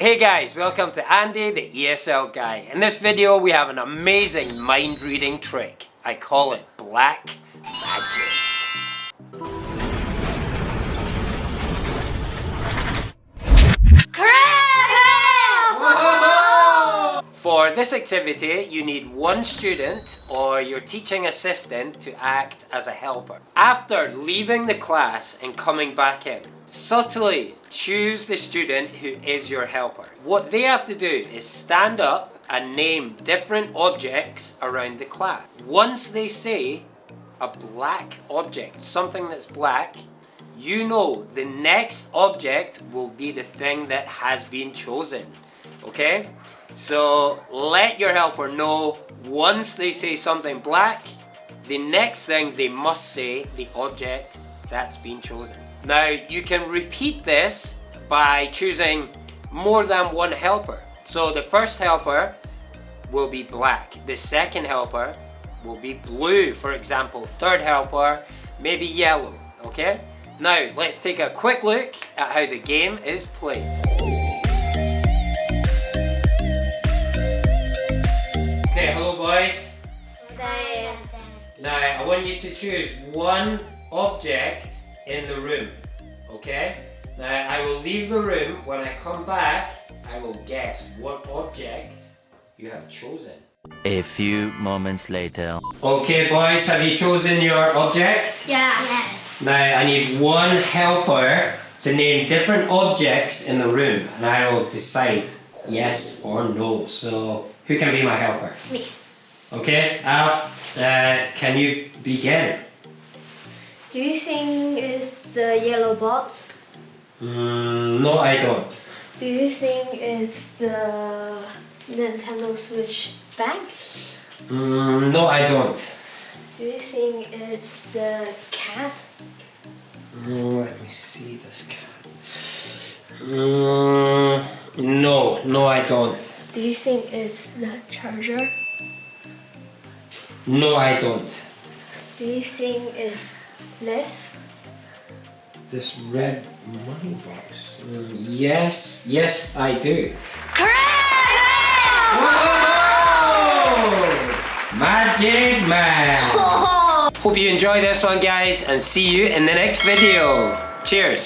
Hey guys, welcome to Andy the ESL guy. In this video we have an amazing mind reading trick. I call it Black Magic. For this activity, you need one student or your teaching assistant to act as a helper. After leaving the class and coming back in, subtly choose the student who is your helper. What they have to do is stand up and name different objects around the class. Once they say a black object, something that's black, you know the next object will be the thing that has been chosen. Okay? So let your helper know once they say something black, the next thing they must say the object that's been chosen. Now you can repeat this by choosing more than one helper. So the first helper will be black. The second helper will be blue, for example. Third helper, maybe yellow, okay? Now let's take a quick look at how the game is played. Okay, hello boys. Now, I want you to choose one object in the room, okay? Now, I will leave the room. When I come back, I will guess what object you have chosen. A few moments later. Okay, boys, have you chosen your object? Yeah. Yes. Now, I need one helper to name different objects in the room, and I will decide yes or no. So, who can be my helper? Me. Okay, Al, uh, can you begin? Do you think it's the yellow box? Mm, no, I don't. Do you think it's the Nintendo Switch bag? Mm, no, I don't. Do you think it's the cat? Mm, let me see this cat. Mm, no, no, I don't. Do you think it's the charger? No, I don't. Do you think it's this? This red money box. Mm, yes, yes, I do. Whoa! Magic Man! Hope you enjoy this one, guys, and see you in the next video. Cheers!